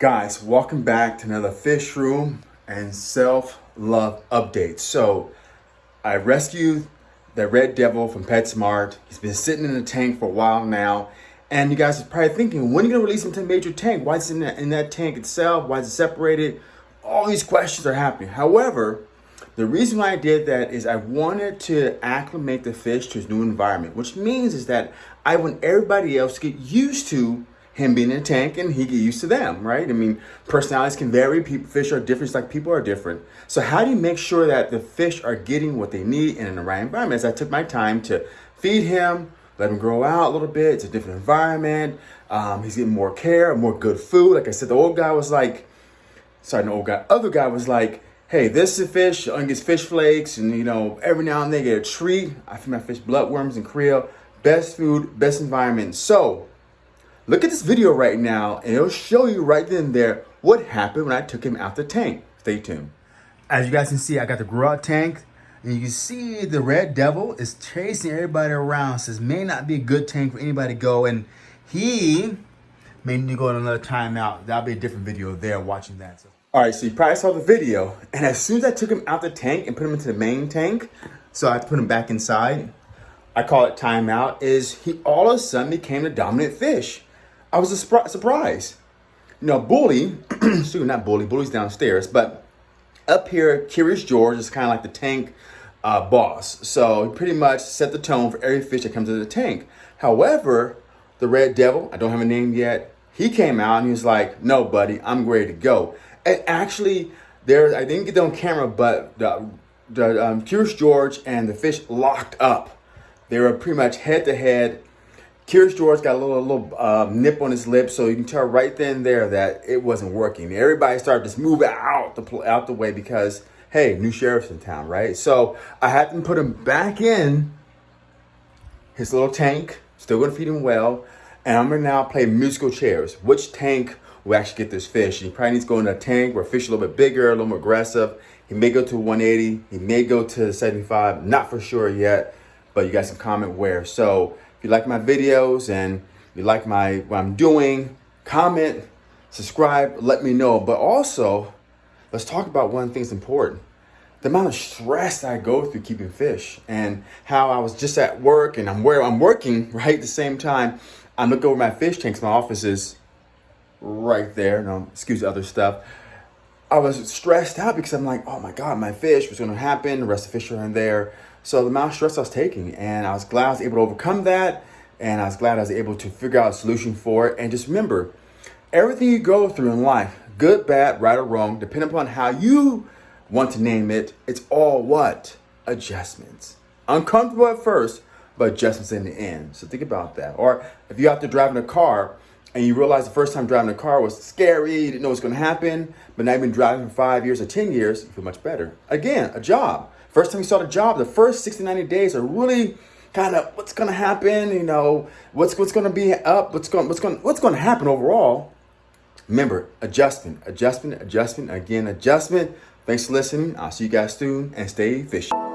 Guys, welcome back to another fish room and self-love update. So I rescued the red devil from PetSmart. He's been sitting in the tank for a while now. And you guys are probably thinking, when are you gonna release him to the major tank? Why is it in that, in that tank itself? Why is it separated? All these questions are happening. However, the reason why I did that is I wanted to acclimate the fish to his new environment, which means is that I want everybody else to get used to him being in a tank and he get used to them, right? I mean, personalities can vary. People, fish are different, like people are different. So how do you make sure that the fish are getting what they need in the right environment? As I took my time to feed him, let him grow out a little bit. It's a different environment. Um, he's getting more care, more good food. Like I said, the old guy was like, sorry, the old guy, other guy was like, hey, this is a fish, I get fish flakes, and you know, every now and then get a treat. I feed my fish bloodworms and krill. Best food, best environment. So Look at this video right now and it'll show you right then and there what happened when I took him out the tank. Stay tuned. As you guys can see, I got the grow out tank and you can see the red devil is chasing everybody around. Says may not be a good tank for anybody to go and he may need to go on another timeout. That'll be a different video there watching that. So. All right, so you probably saw the video and as soon as I took him out the tank and put him into the main tank, so I put him back inside, I call it timeout, is he all of a sudden became the dominant fish. I was a surprise. You Bully, excuse not Bully, Bully's downstairs, but up here, Curious George is kind of like the tank uh, boss. So he pretty much set the tone for every fish that comes into the tank. However, the Red Devil, I don't have a name yet, he came out and he was like, no, buddy, I'm ready to go. And actually, there, I didn't get that on camera, but the, the um, Curious George and the fish locked up. They were pretty much head to head Curious George got a little, little uh, nip on his lip, so you can tell right then there that it wasn't working. Everybody started to move out the out the way because hey, new sheriff's in town, right? So I had to put him back in his little tank. Still gonna feed him well, and I'm gonna now play musical chairs. Which tank will actually get this fish? he probably needs to go in a tank where fish a little bit bigger, a little more aggressive. He may go to 180. He may go to 75. Not for sure yet, but you guys can comment where. So if you like my videos and you like my what I'm doing, comment, subscribe, let me know. But also, let's talk about one thing that's important. The amount of stress I go through keeping fish and how I was just at work and I'm where I'm working, right? At the same time, I look over my fish tanks. My office is right there. No, excuse the other stuff. I was stressed out because I'm like, oh my God, my fish, what's gonna happen? The rest of the fish are in there. So the amount of stress I was taking, and I was glad I was able to overcome that, and I was glad I was able to figure out a solution for it. And just remember, everything you go through in life, good, bad, right or wrong, depending upon how you want to name it, it's all what? Adjustments. Uncomfortable at first, but adjustments in the end. So think about that. Or if you have to drive in a car and you realize the first time driving a car was scary, you didn't know what's gonna happen, but now you've been driving for five years or 10 years, you feel much better. Again, a job. First time you start a job, the first 60, 90 days are really kind of what's gonna happen, you know, what's what's gonna be up, what's going what's going what's gonna happen overall. Remember, adjustment, adjustment, adjustment, again, adjustment. Thanks for listening. I'll see you guys soon and stay fishing.